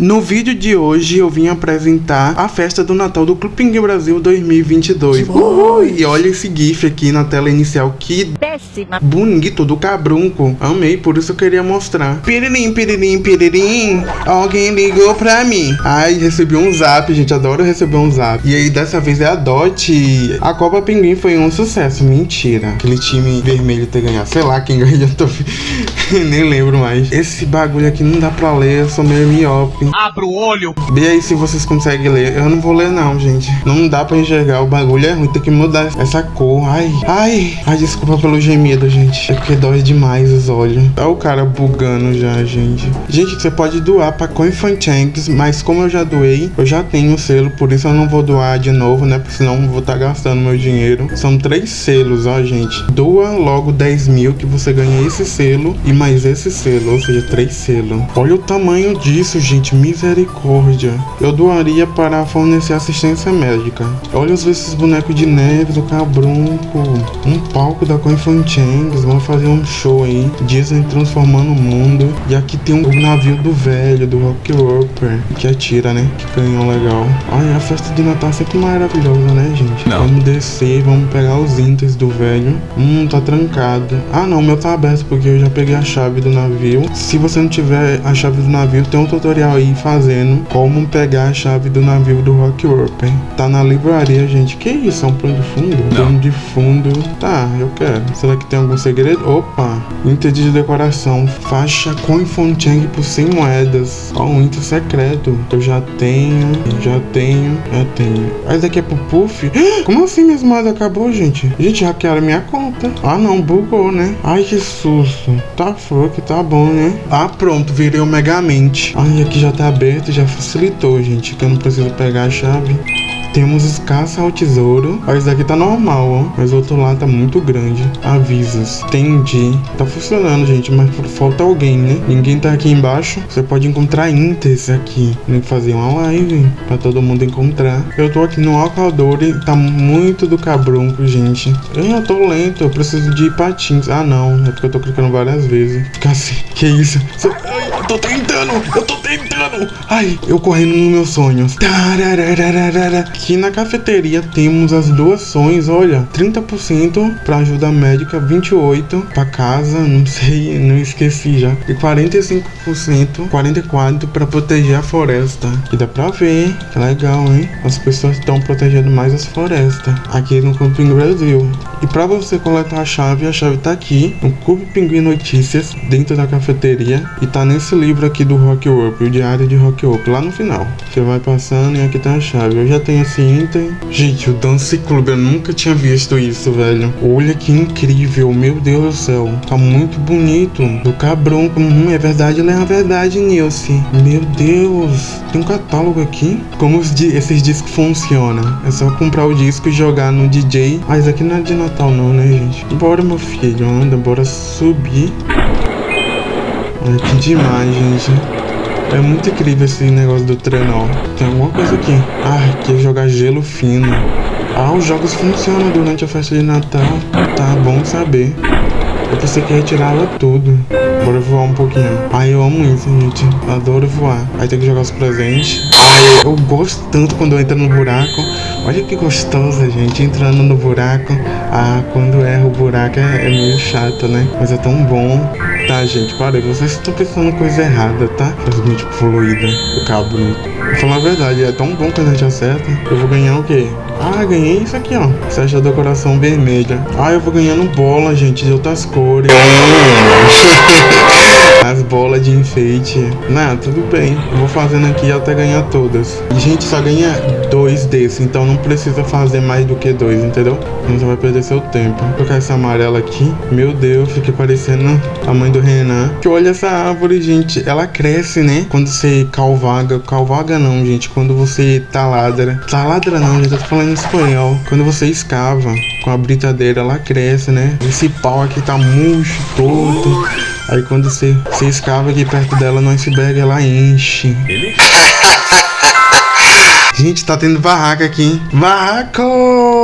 No vídeo de hoje eu vim apresentar a festa do Natal do Clube Pinguim Brasil 2022. Uhul! E olha esse gif aqui na tela inicial, que Péssima. bonito do cabrunco. Amei, por isso eu queria mostrar. Piririm, piririm, piririm, alguém ligou pra mim. Ai, recebi um zap, gente, adoro receber um zap. E aí dessa vez é a Dot. A Copa Pinguim foi um sucesso, mentira. Aquele time vermelho ter ganhado, sei lá quem ganhou, tô... nem lembro mais. Esse bagulho aqui não dá pra ler, eu sou meio miope. Abra o olho. Vê aí se vocês conseguem ler. Eu não vou ler não, gente. Não dá pra enxergar. O bagulho é ruim. Tem que mudar essa cor. Ai, ai. Ai, desculpa pelo gemido, gente. É porque dói demais os olhos. Tá o cara bugando já, gente. Gente, você pode doar pra Coinfanchanks, mas como eu já doei, eu já tenho o selo, por isso eu não vou doar de novo, né? Porque senão eu vou estar tá gastando meu dinheiro. São três selos, ó, gente. Doa logo 10 mil que você ganha esse selo e mais esse selo, ou seja, três selos. Olha o tamanho disso, gente. Misericórdia. Eu doaria para fornecer assistência médica. Olha os esses bonecos de neve do Cabrunco. Um palco da Coinfanchangs. Vamos fazer um show aí. Disney transformando o mundo. E aqui tem um navio do velho, do Rock Roper. Que atira, né? Que canhão legal. Ai, a festa de Natal é sempre maravilhosa, né, gente? Não. Vamos descer, vamos pegar os inters do velho. Hum, tá trancado. Ah, não, o meu tá aberto porque eu já peguei a chave do navio. Se você não tiver a chave do navio, tem um tutorial aí fazendo como pegar a chave do navio do Rock. Tá na livraria, gente. Que isso? É um plano de fundo? Não. Plano de fundo. Tá, eu quero. Será que tem algum segredo? Opa! Inter de decoração. Faixa com Fonchang por 100 moedas. Ó, um Inter secreto. Eu já tenho, já tenho, já tenho. Esse daqui é pro Puff? Como assim minhas moedas acabou, gente? Gente, hackearam minha conta. Ah, não, bugou, né? Ai, que susto. Tá fuck, tá bom, né? Ah, pronto, virei o Megamente. Ai, aqui já tá aberto, já facilitou, gente. Que eu não preciso pegar a chave. Temos escassa ao tesouro. Ó, esse daqui tá normal, ó. Mas o outro lá tá muito grande. Avisos. Entendi. Tá funcionando, gente. Mas falta alguém, né? Ninguém tá aqui embaixo. Você pode encontrar inters aqui. Tem que fazer uma live pra todo mundo encontrar. Eu tô aqui no Alcadore. Tá muito do cabrunco, gente. Eu tô lento. Eu preciso de patins. Ah, não. É porque eu tô clicando várias vezes. Assim. Que isso? Eu tô tentando. Eu tô tentando. Ai, eu correndo nos meus sonhos. Aqui na cafeteria temos as doações, olha, 30% para ajuda médica, 28 para casa, não sei, não esqueci já. E 45%, 44 para proteger a floresta. Que dá pra ver, que legal, hein? As pessoas estão protegendo mais as florestas aqui no Clube Brasil. E para você coletar a chave, a chave tá aqui no Clube Pinguim Notícias, dentro da cafeteria e tá nesse livro aqui do Rock Up, o Diário de Rock Up, lá no final. Você vai passando e aqui tá a chave. Eu já tenho esse item. Gente, o Dance Club, eu nunca tinha visto isso, velho. Olha que incrível, meu Deus do céu. Tá muito bonito. Do cabrão, hum, é verdade, ele é a verdade, Nilce. Meu Deus, tem um catálogo aqui. Como os di esses discos funcionam? É só comprar o disco e jogar no DJ. Isso aqui não é de Natal não, né, gente? Bora, meu filho, anda, bora subir. Olha que demais, gente. É muito incrível esse negócio do trenó. Tem alguma coisa aqui. Ah, que é jogar gelo fino. Ah, os jogos funcionam durante a festa de Natal. Tá bom saber. Eu pensei que retirava tudo. Bora voar um pouquinho. Ai, eu amo isso, gente. Adoro voar. Aí tem que jogar os presentes. Ai, eu gosto tanto quando eu entro no buraco. Olha que gostosa, gente. Entrando no buraco. Ah, quando erra o buraco é, é meio chato, né? Mas é tão bom. Tá, gente, parei. Vocês estão pensando coisa errada, tá? Transmite fluida. O cabo. Vou falar a verdade, é tão bom quando a gente acerta. Eu vou ganhar o quê? Ah, ganhei isso aqui, ó. Seja decoração vermelha. Ah, eu vou ganhando bola, gente, de outras cores. As bolas de enfeite. Não, tudo bem. Eu vou fazendo aqui até ganhar todas. E, gente, só ganha dois desses, então não precisa fazer mais do que dois, entendeu? Senão você vai perder seu tempo. Vou colocar essa amarela aqui. Meu Deus, fica parecendo a mãe do Renan. Que olha essa árvore, gente. Ela cresce, né? Quando você calvaga. Calvaga não, gente. Quando você taladra. Taladra não. Eu tô falando em espanhol. Quando você escava com a britadeira, ela cresce, né? Esse pau aqui tá murcho todo. Aí quando você, você escava aqui perto dela no iceberg, ela enche. Ele? Gente, tá tendo barraca aqui. Barraco!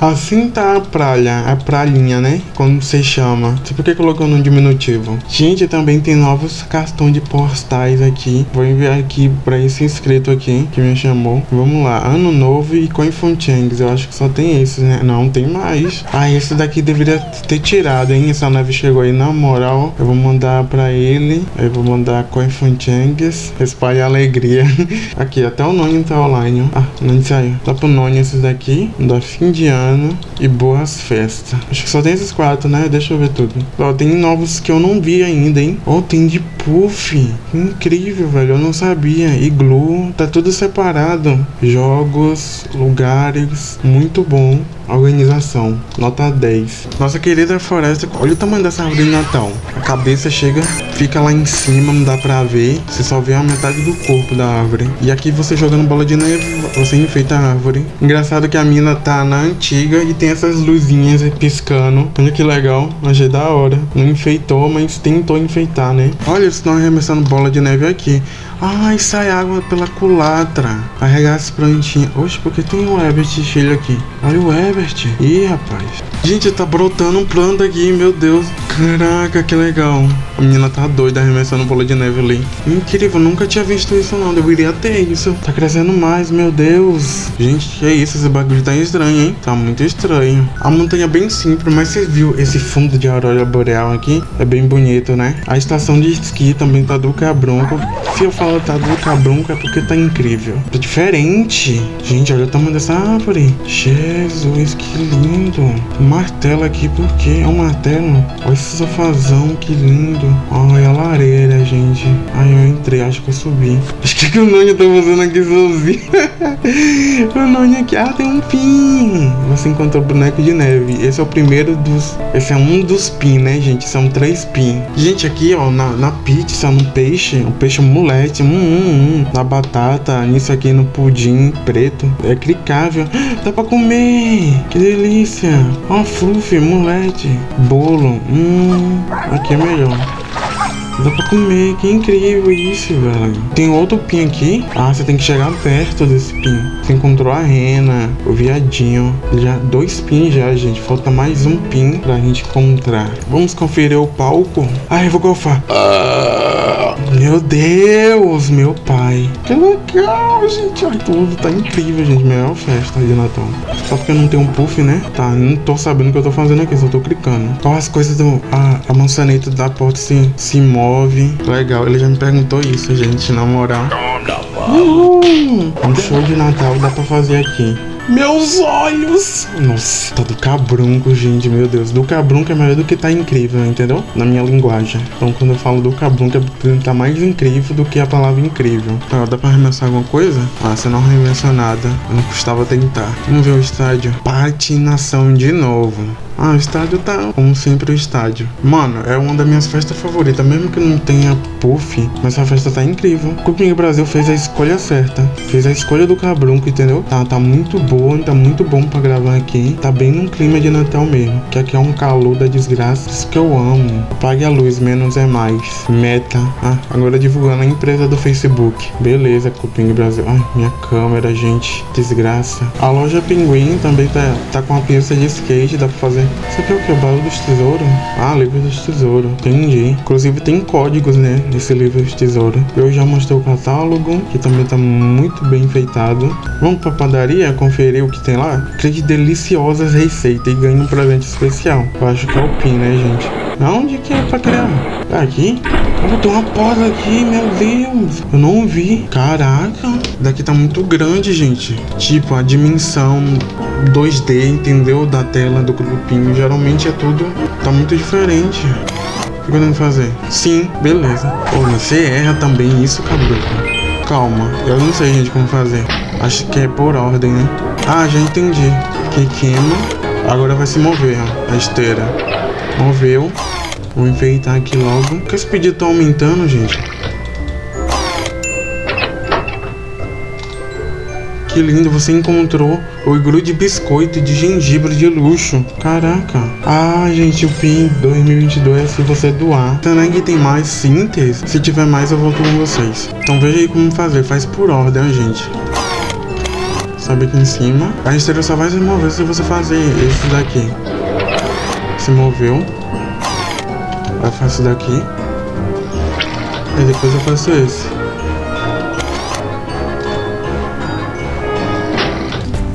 Assim tá a praia, a pralinha, né? Como você chama. Você por que colocou no diminutivo? Gente, também tem novos cartões de postais aqui. Vou enviar aqui pra esse inscrito aqui que me chamou. Vamos lá, Ano Novo e Coinfonchangs. Eu acho que só tem esses, né? Não, tem mais. Ah, esse daqui deveria ter tirado, hein? Essa nave chegou aí na moral. Eu vou mandar pra ele. Eu vou mandar Coinfonchangs. Espalhe alegria. aqui, até o Noni tá online. Ah, não saiu. Dá pro Noni esses daqui. Da fim de ano e boas festas. Acho que só tem esses quatro, né? Deixa eu ver tudo. Ó, tem novos que eu não vi ainda, hein? Ó, tem de Puff. Incrível, velho. Eu não sabia. Iglu. Tá tudo separado. Jogos, lugares. Muito bom. Organização, nota 10. Nossa querida floresta, olha o tamanho dessa árvore de Natal. A cabeça chega, fica lá em cima, não dá pra ver. Você só vê a metade do corpo da árvore. E aqui você jogando bola de neve, você enfeita a árvore. Engraçado que a mina tá na antiga e tem essas luzinhas piscando. Olha que legal, achei da hora. Não enfeitou, mas tentou enfeitar, né? Olha, estão arremessando bola de neve aqui. Ai, sai água pela culatra. Carregar as plantinhas. Oxe, porque tem um Herbert Chile aqui. Olha o Herbert. Ih, rapaz. Gente, tá brotando um planta aqui, meu Deus. Caraca, que legal. A menina tá doida arremessando bola de neve ali. Incrível, nunca tinha visto isso não. Deveria ter isso. Tá crescendo mais, meu Deus. Gente, que é isso? Esse bagulho tá estranho, hein? Tá muito estranho. A montanha é bem simples, mas você viu esse fundo de aurora boreal aqui? É bem bonito, né? A estação de esqui também tá do cabrunco. Se eu falo tá do cabrunco é porque tá incrível. Tá diferente. Gente, olha o tamanho dessa árvore. Jesus, que lindo. Martelo aqui, por quê? É um martelo? Olha esse sofazão, que lindo. Olha a lareira, gente. Ai, eu entrei, acho que eu subi. Acho que, que o Noni tá fazendo aqui sozinho. o Noni aqui, ah, tem um pin. Você encontrou boneco de neve. Esse é o primeiro dos... Esse é um dos pin, né, gente? São três pin. Gente, aqui, ó, na, na pizza, no peixe, o peixe mulete, hum, hum, hum. Na batata, nisso aqui no pudim preto. É clicável. Dá pra comer. Que delícia. Ó, fluff, mulete. Bolo. Hum, aqui é melhor. Dá pra comer, que incrível isso, velho. Tem outro pin aqui. Ah, você tem que chegar perto desse pin. Você encontrou a rena, o viadinho. Já dois pins já, gente. Falta mais um pin pra gente encontrar. Vamos conferir o palco. Ai, eu vou golfar. Ah, meu Deus, meu pai. Que legal, gente. Ai, tudo tá incrível, gente. Melhor festa de Natal. Só porque eu não tenho um puff, né? Tá, não tô sabendo o que eu tô fazendo aqui, só tô clicando. Qual as coisas do... A, a maçaneta da porta se, se move move. Legal, ele já me perguntou isso, gente, na moral. Uhum. Um show de Natal dá pra fazer aqui. Meus olhos! Nossa, tá do cabrunco, gente, meu Deus. Do cabrunco é melhor do que tá incrível, entendeu? Na minha linguagem. Então, quando eu falo do cabrunco, é tá mais incrível do que a palavra incrível. Tá, dá pra arremessar alguma coisa? Ah, você não arremessa nada. Não custava tentar. Vamos ver o estádio. Patinação de novo. Ah, o estádio tá como sempre o estádio. Mano, é uma das minhas festas favoritas, mesmo que não tenha puff, mas essa festa tá incrível. O Brasil fez a escolha certa. Fez a escolha do cabrunco, entendeu? Tá, tá muito boa, tá muito bom pra gravar aqui. Tá bem num clima de Natal mesmo. Que aqui é um calor da desgraça. Isso que eu amo. Apague a luz, menos é mais. Meta. Ah, agora divulgando a empresa do Facebook. Beleza, Cupim Brasil. Ai, minha câmera, gente. Desgraça. A loja Pinguim também tá, tá com a pista de skate, dá pra fazer isso aqui é o que? O baú dos tesouros? Ah, livro dos tesouros. Entendi. Inclusive tem códigos, né? Nesse livro dos tesouros. Eu já mostrei o catálogo, que também tá muito bem enfeitado. Vamos pra padaria conferir o que tem lá? Crie deliciosas receitas e ganhe um presente especial. Eu acho que é o PIN, né, gente? Onde que é pra criar? Aqui? Oh, tem uma porta aqui, meu Deus. Eu não vi. Caraca. Daqui tá muito grande, gente. Tipo, a dimensão 2D, entendeu? Da tela do grupinho. Geralmente é tudo... Tá muito diferente. O que eu que fazer? Sim, beleza. Pô, você erra também isso, cabelo. Calma. Eu não sei, gente, como fazer. Acho que é por ordem, né? Ah, já entendi. Que queima. Agora vai se mover, ó. A esteira. Moveu. Vou enfeitar aqui logo. Por que esse pedido tá aumentando, gente? Que lindo, você encontrou o iglu de biscoito de gengibre de luxo. Caraca. Ah, gente, o PIN 2022 é se você doar. Será que tem mais síntese? Se tiver mais, eu volto com vocês. Então veja aí como fazer. Faz por ordem, gente. Sobe aqui em cima. A esteira só vai se mover se você fazer esse daqui. Se moveu. Aí eu faço daqui. E depois eu faço esse.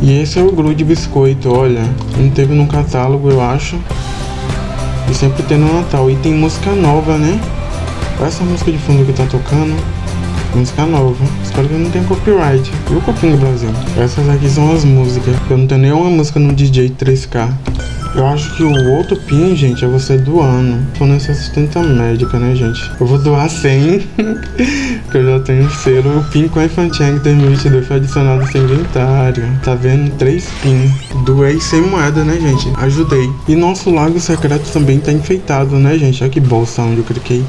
E esse é o Gru de biscoito, olha. Não teve no catálogo, eu acho. E sempre tem no Natal. E tem música nova, né? Olha essa música de fundo que tá tocando. Música nova. Espero que não tenha copyright. Viu, Copinho Brasil? Essas aqui são as músicas. Eu não tenho nenhuma música no DJ 3K. Eu acho que o outro pin, gente, é você doando. Tô nessa assistência médica, né, gente? Eu vou doar 100, que eu já tenho selo. O pin com a Infantiang 2022 foi adicionado sem inventário. Tá vendo? 3 pin. Doei 100 moedas, né, gente? Ajudei. E nosso lago secreto também tá enfeitado, né, gente? Olha que bolsa onde eu cliquei.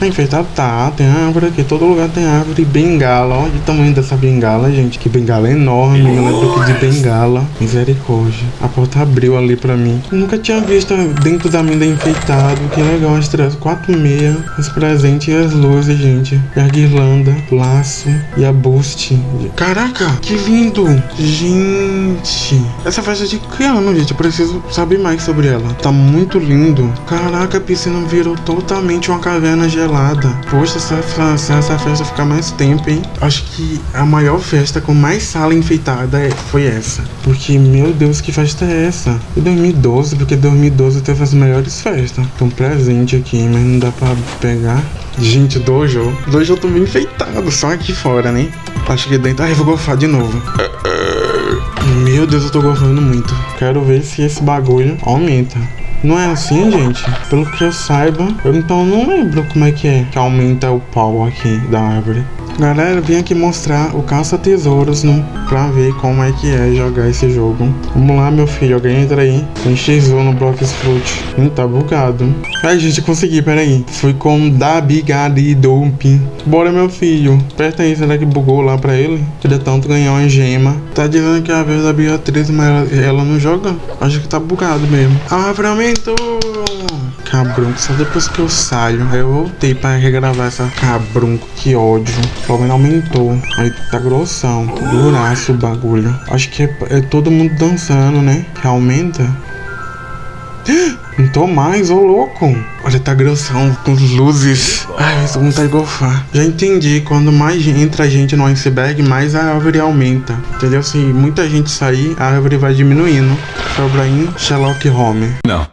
Tá enfeitado? Tá, tem árvore aqui, todo lugar tem árvore. Bengala, olha o tamanho dessa bengala, gente. Que bengala enorme, eu lembro aqui de bengala. Misericórdia. A porta abriu ali pra mim. Eu nunca tinha visto dentro da minha enfeitado. Que legal, as três, quatro meia, os presentes e as luzes, gente. E a guirlanda, laço e a boost. Caraca, que lindo. Gente, essa festa de que ano, gente? Eu preciso saber mais sobre ela. Tá muito lindo. Caraca, a piscina virou totalmente uma caverna gelada Poxa, se essa, essa festa ficar mais tempo, hein? Acho que a maior festa com mais sala enfeitada é, foi essa. Porque, meu Deus, que festa é essa? E 2012, porque 2012 teve as melhores festas. Tem um presente aqui, mas não dá pra pegar. Gente, dojo. Dojo eu tô bem enfeitado, só aqui fora, né? Acho que dentro. Ai, eu vou golfar de novo. Meu Deus, eu tô golfando muito. Quero ver se esse bagulho aumenta. Não é assim, gente? Pelo que eu saiba, eu então não lembro como é que é que aumenta o pau aqui da árvore. Galera, vim aqui mostrar o caça-tesouros no, pra ver como é que é jogar esse jogo. Vamos lá, meu filho, alguém entra aí. Tem X1 no Blocks Fruit. Hum, tá bugado. Ai, gente, consegui, peraí. Fui com Dabigadi Dumping. Bora, meu filho. Aperta aí, será que bugou lá pra ele? Queria tanto ganhar uma gema. Tá dizendo que é a vez da Beatriz, mas ela, ela não joga? Acho que tá bugado mesmo. A árvore aumentou! Cabrunco, só depois que eu saio. Aí eu voltei pra regravar essa cabrunco, que ódio. Pelo menos aumentou. Aí tá grossão. Duraço o bagulho. Acho que é, é todo mundo dançando, né? Que aumenta. Não tô mais, ô louco. Olha, tá grossão, com luzes. Ai, com vontade de golfar. Já entendi, quando mais entra gente no iceberg, mais a árvore aumenta. Entendeu? Se muita gente sair, a árvore vai diminuindo. Sobra em Sherlock Holmes. Não.